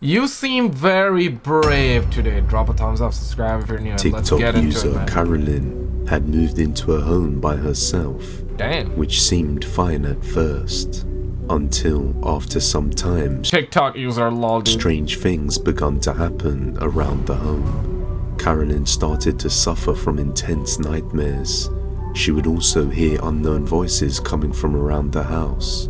You seem very brave today. Drop a thumbs up, subscribe if you're new. Let's TikTok get into user it, man. Carolyn had moved into a home by herself, Damn. which seemed fine at first, until after some time, TikTok user lol dude. strange things began to happen around the home. Carolyn started to suffer from intense nightmares. She would also hear unknown voices coming from around the house,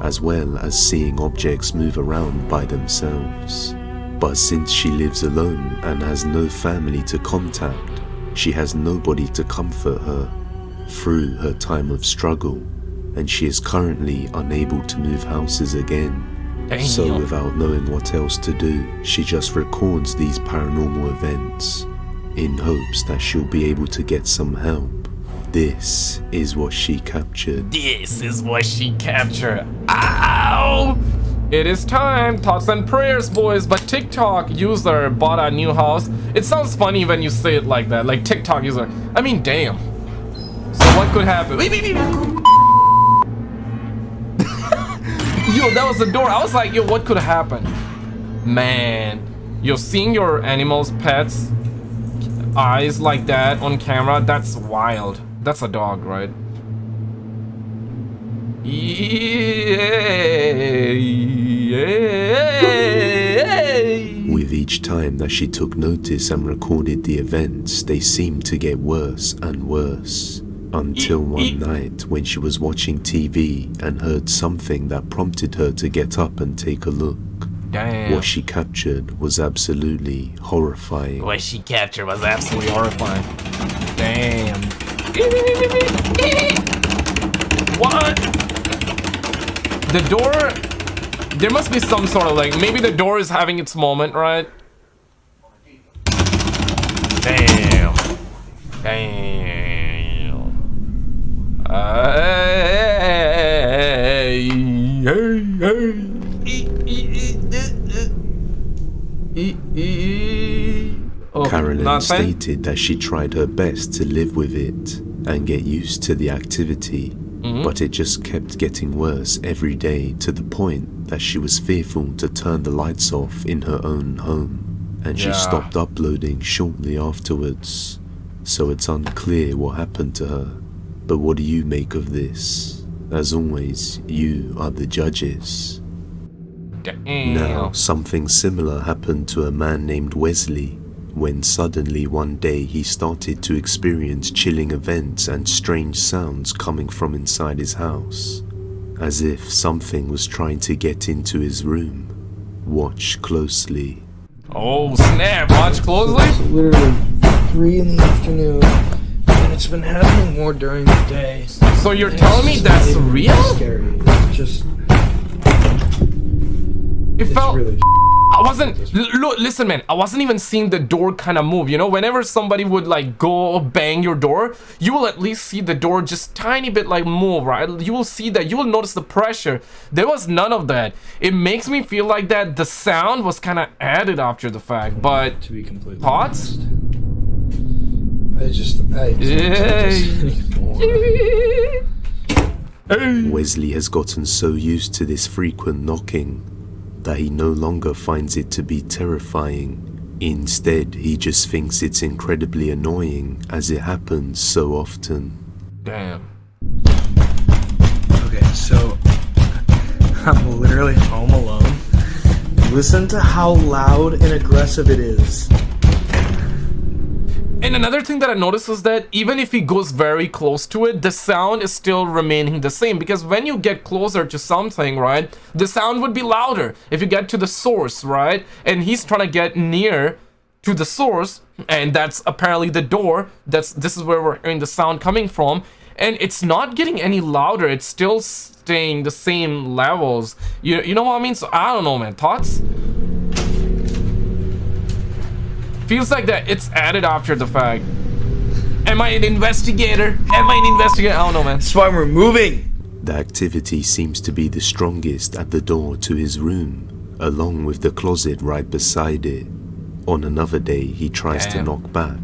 as well as seeing objects move around by themselves. But since she lives alone and has no family to contact, she has nobody to comfort her through her time of struggle, and she is currently unable to move houses again. So, without knowing what else to do, she just records these paranormal events in hopes that she'll be able to get some help. This is what she captured. This is what she captured. Ow! It is time, thoughts and prayers, boys. But TikTok user bought a new house. It sounds funny when you say it like that, like TikTok user. I mean, damn. So what could happen? Wait, wait, wait. yo, that was the door. I was like, yo, what could happen? Man, you're seeing your animals, pets, eyes like that on camera. That's wild. That's a dog, right? With each time that she took notice and recorded the events, they seemed to get worse and worse. Until one night when she was watching TV and heard something that prompted her to get up and take a look. Damn. What she captured was absolutely horrifying. What she captured was absolutely horrifying. Damn. What? The door. There must be some sort of like. Maybe the door is having its moment, right? Damn. Damn. Uh, hey, hey, hey. Carolyn nothing? stated that she tried her best to live with it and get used to the activity, Mm-hmm. but it just kept getting worse every day to the point that she was fearful to turn the lights off in her own home, and she Yeah. stopped uploading shortly afterwards. So it's unclear what happened to her. But what do you make of this? As always, you are the judges. Damn. Now, something similar happened to a man named Wesley when suddenly one day he started to experience chilling events and strange sounds coming from inside his house, as if something was trying to get into his room. Watch closely. Oh snap! Watch closely. literally three in the afternoon, and it's been happening more during the day. So you're telling me that's real? Scary. It's just It it's felt. really. I wasn't. Look, listen, man. I wasn't even seeing the door kind of move. You know, whenever somebody would like go bang your door, you will at least see the door just tiny bit like move, right? You will see that. You will notice the pressure. There was none of that. It makes me feel like that the sound was kind of added after the fact. But To be completely thoughts? honest. I just I can't take this anymore. Wesley has gotten so used to this frequent knocking that he no longer finds it to be terrifying. Instead, he just thinks it's incredibly annoying as it happens so often. Damn. Okay, so I'm literally home alone. Listen to how loud and aggressive it is. And another thing that I noticed is that even if he goes very close to it, the sound is still remaining the same. Because when you get closer to something, right, the sound would be louder if you get to the source, right? And he's trying to get near to the source, and that's apparently the door. That's this is where we're hearing the sound coming from. And it's not getting any louder. It's still staying the same levels. You, you know what I mean? So I don't know, man. Thoughts? Feels like that it's added after the fact. Am I an investigator? Am I an investigator? I don't know, man. That's why we're moving. The activity seems to be the strongest at the door to his room, along with the closet right beside it. On another day, he tries Damn. to knock back,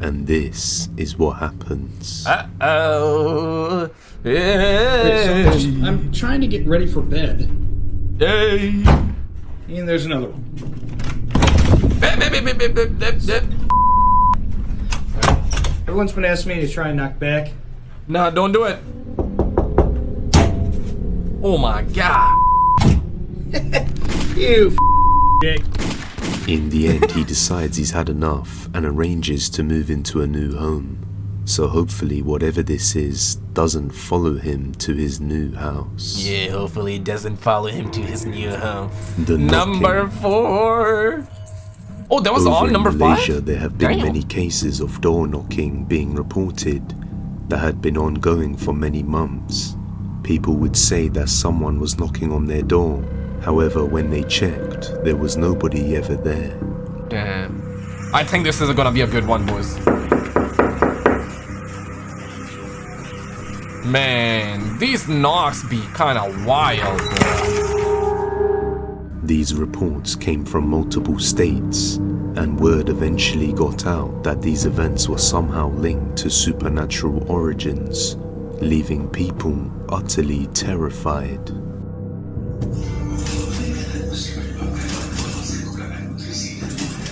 and this is what happens. Uh-oh. Wait, so I'm trying to get ready for bed. Hey. And there's another one. Everyone's been asking me to try and knock back. Nah, don't do it. Oh my god. You dick. In the end, he decides he's had enough and arranges to move into a new home. So hopefully, whatever this is doesn't follow him to his new house. Yeah, hopefully it doesn't follow him to his new home. The Number knocking. four. Oh, that was all Over in number Malaysia, five? there have been Damn. many cases of door knocking being reported that had been ongoing for many months. People would say that someone was knocking on their door. However, when they checked, there was nobody ever there. Damn. I think this is gonna be a good one, boys. Man, these knocks be kinda wild, bro. These reports came from multiple states, and word eventually got out that these events were somehow linked to supernatural origins, leaving people utterly terrified.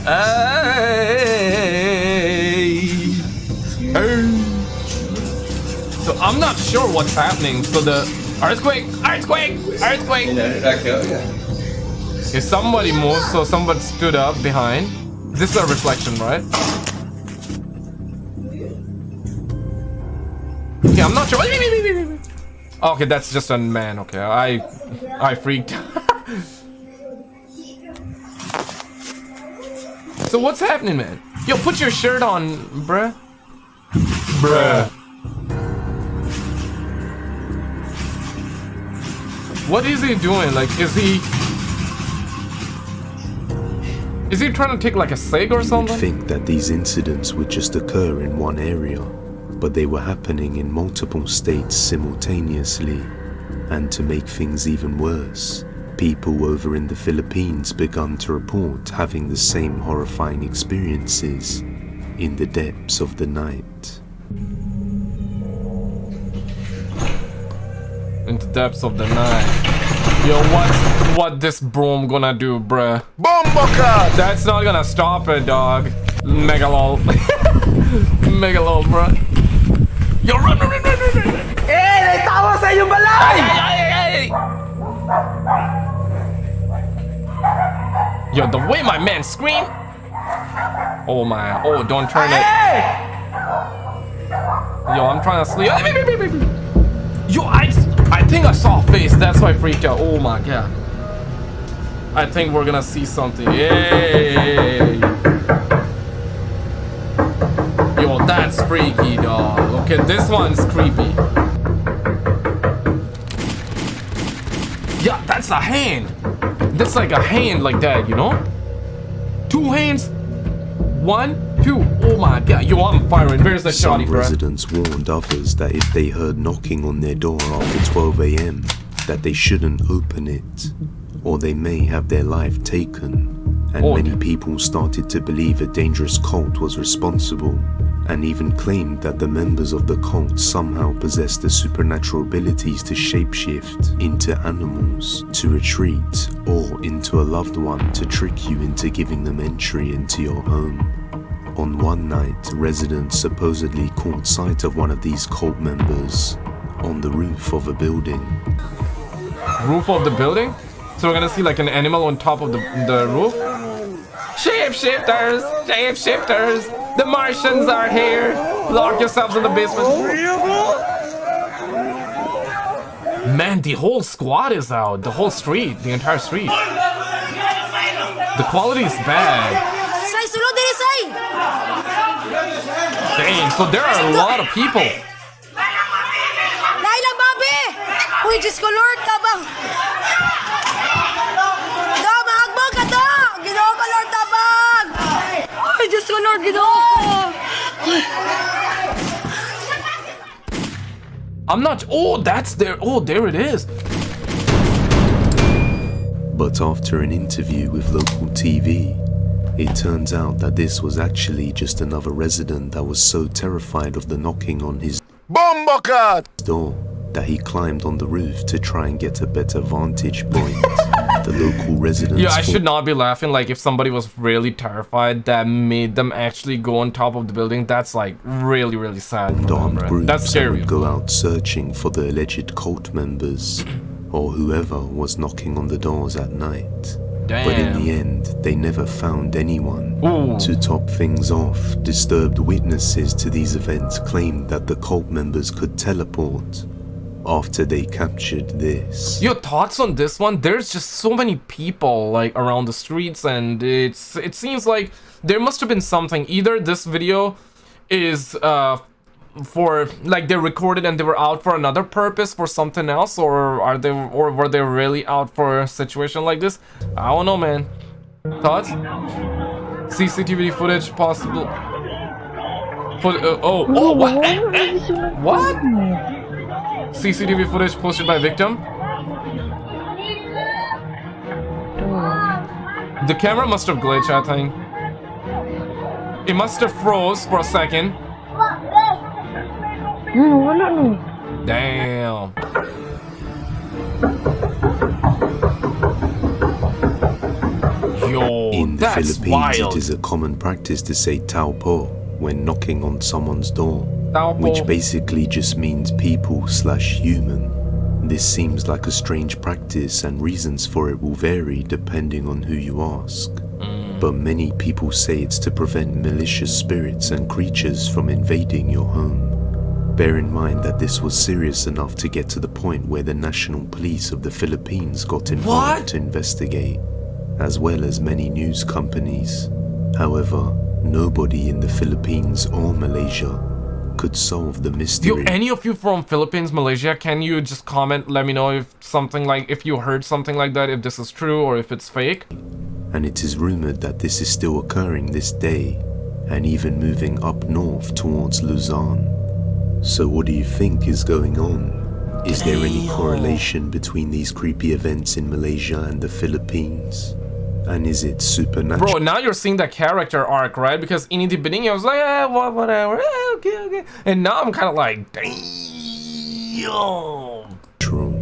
Hey. Hey. So I'm not sure what's happening. So the earthquake, earthquake, earthquake. Okay, somebody moved, so somebody stood up behind. This is a reflection, right? Okay, I'm not sure. Okay, that's just a man. Okay, I, I freaked. so what's happening, man? Yo, put your shirt on, bruh. Bruh. What is he doing? Like, is he... Is he trying to take like a cig or You'd something? think that these incidents would just occur in one area, but they were happening in multiple states simultaneously. And to make things even worse, people over in the Philippines begun to report having the same horrifying experiences in the depths of the night. In the depths of the night. Yo, what's what this broom gonna do, bruh? Bomboka! That's not gonna stop it, dog. Megalol. Megalol, bruh. Yo, run, run, run, run, run. Eh, may tawa sa inyong balay! Ay, ay, ay. Yo, the way my man scream. Oh my, oh, don't turn it. Yo, I'm trying to sleep. Yo, I think I saw a face. That's why I freaked out. Oh my god. I think we're gonna see something. Yay! Yo, that's freaky, dog. Okay, this one's creepy. Yeah, that's a hand. That's like a hand like that, you know? Two hands. One, two. Oh my god. Yo, I'm firing. Where's the Some shotty, bro? residents warned others that if they heard knocking on their door after 12 a.m., that they shouldn't open it, or they may have their life taken. And Oh, many people started to believe a dangerous cult was responsible, and even claimed that the members of the cult somehow possessed the supernatural abilities to shapeshift into animals, to retreat, or into a loved one to trick you into giving them entry into your home. On one night, residents supposedly caught sight of one of these cult members on the roof of a building. Roof of the building? So we're gonna see like an animal on top of the, the roof? Shapeshifters! Shapeshifters! The Martians are here! Lock yourselves in the basement. Man, the whole squad is out. The whole street. The entire street. The quality is bad. Say, sulod diri, say! Dang, so there are a lot of people. Dahil lang, Bobby! Uy, Diyos ko, Lord, tabang! Do, mahagbog ka, Do! Ginoo ka, Lord, tabang! Uy, Diyos ko, Lord, ginoo! I'm not. Oh, that's there. Oh, there it is. But after an interview with local TV, it turns out that this was actually just another resident that was so terrified of the knocking on his door that he climbed on the roof to try and get a better vantage point the local residents. Yeah, I should not be laughing. Like, if somebody was really terrified, that made them actually go on top of the building. That's like really, really sad. For them, armed right? groups That's scary. would go out searching for the alleged cult members or whoever was knocking on the doors at night. But in the end, they never found anyone. Ooh. To top things off, disturbed witnesses to these events claimed that the cult members could teleport after they captured this. Your thoughts on this one? There's just so many people like around the streets, and it's it seems like there must have been something. Either this video is uh for like they recorded and they were out for another purpose for something else, or are they or were they really out for a situation like this? I don't know, man. Thoughts? CCTV footage possible. Put, uh, oh, oh, what? What? CCTV footage posted by victim. The camera must have glitched, I think. It must have froze for a second. Hmm, wala no. Damn. Yo, In the that's Philippines, wild. it is a common practice to say tao po when knocking on someone's door, Tao which basically just means people slash human. This seems like a strange practice, and reasons for it will vary depending on who you ask. Mm. But many people say it's to prevent malicious spirits and creatures from invading your home. Bear in mind that this was serious enough to get to the point where the National Police of the Philippines got involved What? to investigate, as well as many news companies. However, nobody in the Philippines or Malaysia could solve the mystery. any of you from Philippines, Malaysia, can you just comment? Let me know if something like if you heard something like that, if this is true or if it's fake. and it is rumored that this is still occurring this day, and even moving up north towards Luzon. So, what do you think is going on? Is there any correlation between these creepy events in Malaysia and the Philippines? And is it supernatural? Bro, now you're seeing that character arc, right? Because in the beginning I was like, eh, what, whatever, eh, okay, okay. And now I'm kind of like, damn. True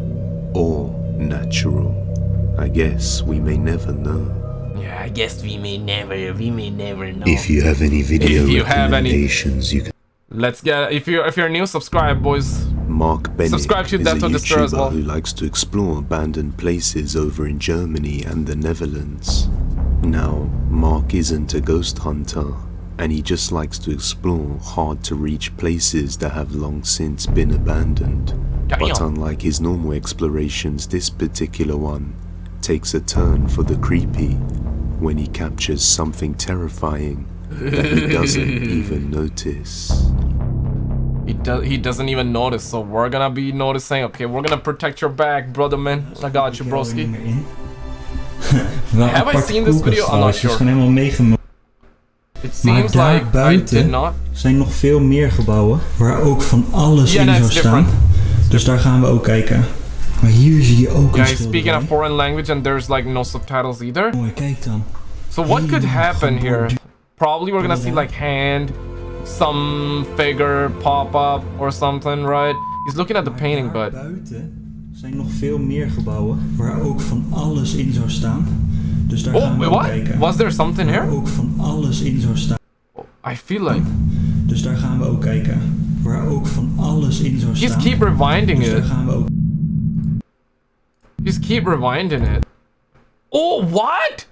or natural? I guess we may never know. Yeah, I guess we may never, we may never know. If you have any video If you have any- recommendations, you can. Let's get, if you're, if you're new, subscribe, boys. Mark Bennett Subscribe to is Death a Despair as YouTuber well. who likes to explore abandoned places over in Germany and the Netherlands. Now, Mark isn't a ghost hunter, and he just likes to explore hard-to-reach places that have long since been abandoned. But unlike his normal explorations, this particular one takes a turn for the creepy when he captures something terrifying that he doesn't even notice. He does, he doesn't even notice, so we're gonna be noticing. Okay, we're gonna protect your back, brother man. I got you, broski. niet meer in. Wel Have I seen this video? I'm not trouwens, Het is sure. It seems like I did not. zijn nog veel meer gebouwen waar ook van alles Ja, in zou staan. different. Dus daar gaan we ook kijken. Maar hier zie je ook Yeah, een speaking a foreign language and there's like no subtitles either. Mooi, kijk dan. So what could happen here? Probably we're gonna see like hand, some figure pop up or something, right? He's looking at the painting, but buiten er zijn nog veel meer gebouwen waar ook van alles in zou staan. Dus daar oh, gaan oh, we wait, what? kijken. Was there something Waar here? ook van alles in zou staan. I feel like Dus daar gaan we ook kijken. Waar ook van alles in zou he's staan. keep rewinding Dus daar it. gaan we ook Just keep rewinding it. Oh, what?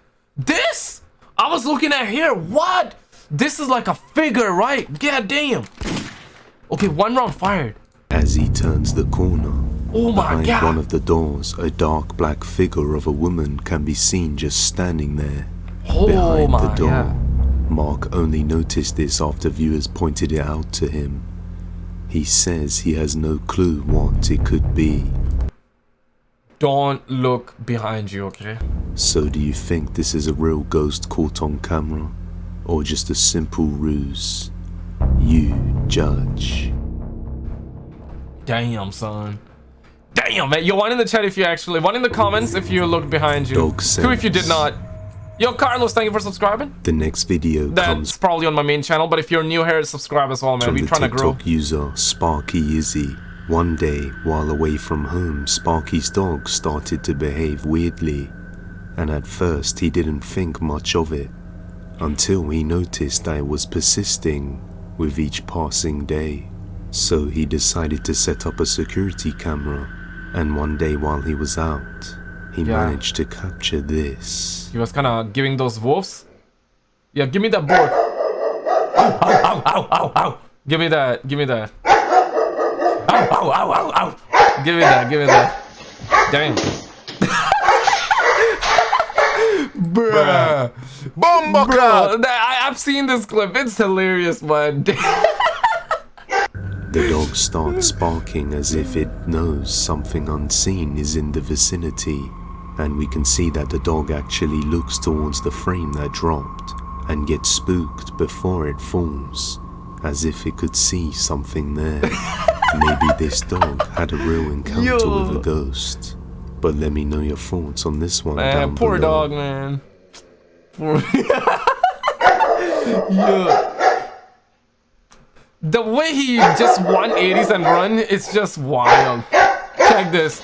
This? I was looking at here. What? This is like a figure, right? God damn. Okay, one round fired. As he turns the corner, Oh my behind god. one of the doors, a dark black figure of a woman can be seen just standing there oh behind my the door. god. Mark only noticed this after viewers pointed it out to him. He says he has no clue what it could be. Don't look behind you, okay? So, do you think this is a real ghost caught on camera? Or just a simple ruse? You judge. Damn, son. Damn, man. Yo, one in the chat if you actually, one in the comments if you look behind you. Dog Two if you did not. Yo, Carlos, thank you for subscribing. The next video That's comes probably on my main channel, but if you're new here, subscribe as well, man. We're trying to grow. TikTok user Sparky Izzy. One day, while away from home, Sparky's dog started to behave weirdly. and at first he didn't think much of it until he noticed that it was persisting with each passing day. So he decided to set up a security camera, and one day while he was out, he Yeah. managed to capture this. He was kind of giving those wolves. Yeah, give me that board. Ow, ow, ow, ow, ow. Give me that. Give me that. Ow, ow, ow, ow, ow. Give me that. Give me that. Dang. Bruh. Bomba Bro, I, I've seen this clip. It's hilarious, man. The dog starts barking as if it knows something unseen is in the vicinity, and we can see that the dog actually looks towards the frame that dropped and gets spooked before it falls, as if it could see something there. Maybe this dog had a real encounter Yo. with a ghost. But let me know your thoughts on this one Man, down poor below. dog, man. Poor. yeah. The way he just 180s and run, it's just wild. Check this.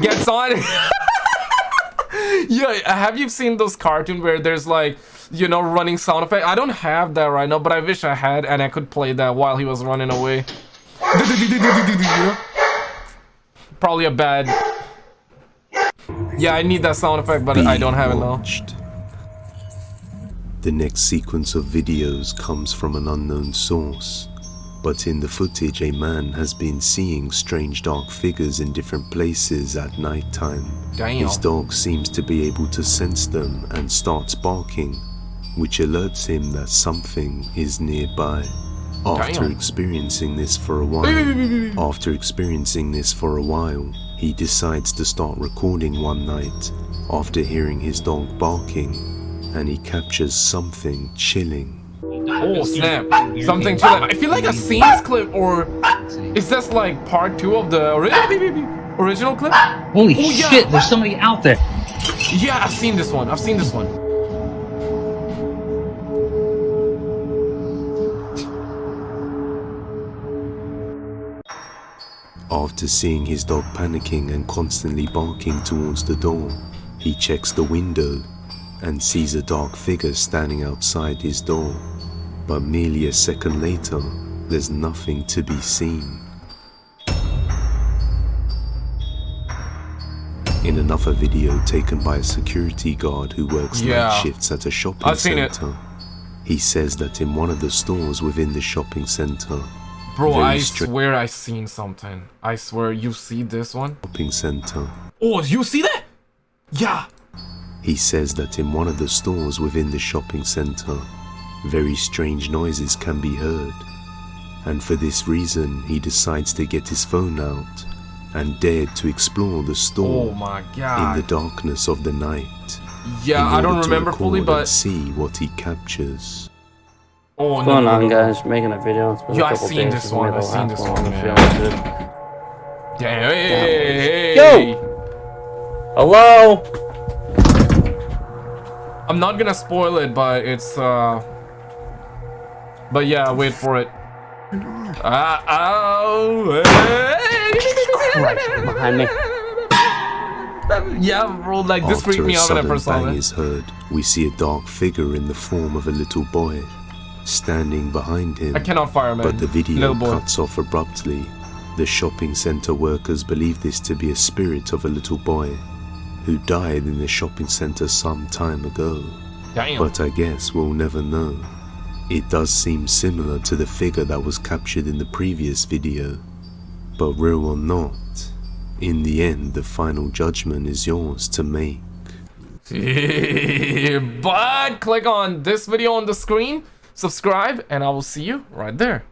Gets on. yeah, have you seen those cartoon where there's like, you know, running sound effect? I don't have that right now, but I wish I had and I could play that while he was running away. Probably a bad. Yeah, I need that sound effect, but I don't have it now. The next sequence of videos comes from an unknown source, but in the footage a man has been seeing strange dark figures in different places at night time. His dog seems to be able to sense them and starts barking, which alerts him that something is nearby. After experiencing this for a while, after experiencing this for a while, he decides to start recording one night after hearing his dog barking, and he captures something chilling. Oh snap! Something chilling. I feel like a mm-hmm. scenes clip, or is this like part two of the ori- ah! original clip? Holy Oh, yeah. shit, there's somebody out there. Yeah, I've seen this one. I've seen this one. After seeing his dog panicking and constantly barking towards the door, he checks the window and sees a dark figure standing outside his door. But merely a second later, there's nothing to be seen. In another video taken by a security guard who works Yeah. night shifts at a shopping I've seen it. center, he says that in one of the stores within the shopping center, Bro, I swear I seen something. I swear you see this one. shopping center, Oh, you see that? Yeah. He says that in one of the stores within the shopping center, very strange noises can be heard. And for this reason, he decides to get his phone out and dared to explore the Oh store my in the darkness of the night. Yeah, I don't remember fully, but see what he captures. Oh What's no, going no, on, no, no. guys? Making a video. It's been Yo, a I couple seen days this since one, we made I the seen last this one. one, I'm man. feeling good. Damn, hey, hey, hey, Yo! hey. Hello? I'm not gonna spoil it, but it's uh. But yeah, wait for it. Ah, oh, hey. Behind me. Yeah, bro, like this After freaked me a out when I sudden first saw bang it. is heard, we see a dark figure in the form of a little boy standing behind him. I cannot fire, man. But the video cuts off abruptly. The shopping center workers believe this to be a spirit of a little boy who died in the shopping center some time ago. Damn. But I guess we'll never know. It does seem similar to the figure that was captured in the previous video. But real or not, in the end, the final judgment is yours to make. but click on this video on the screen, subscribe, and I will see you right there.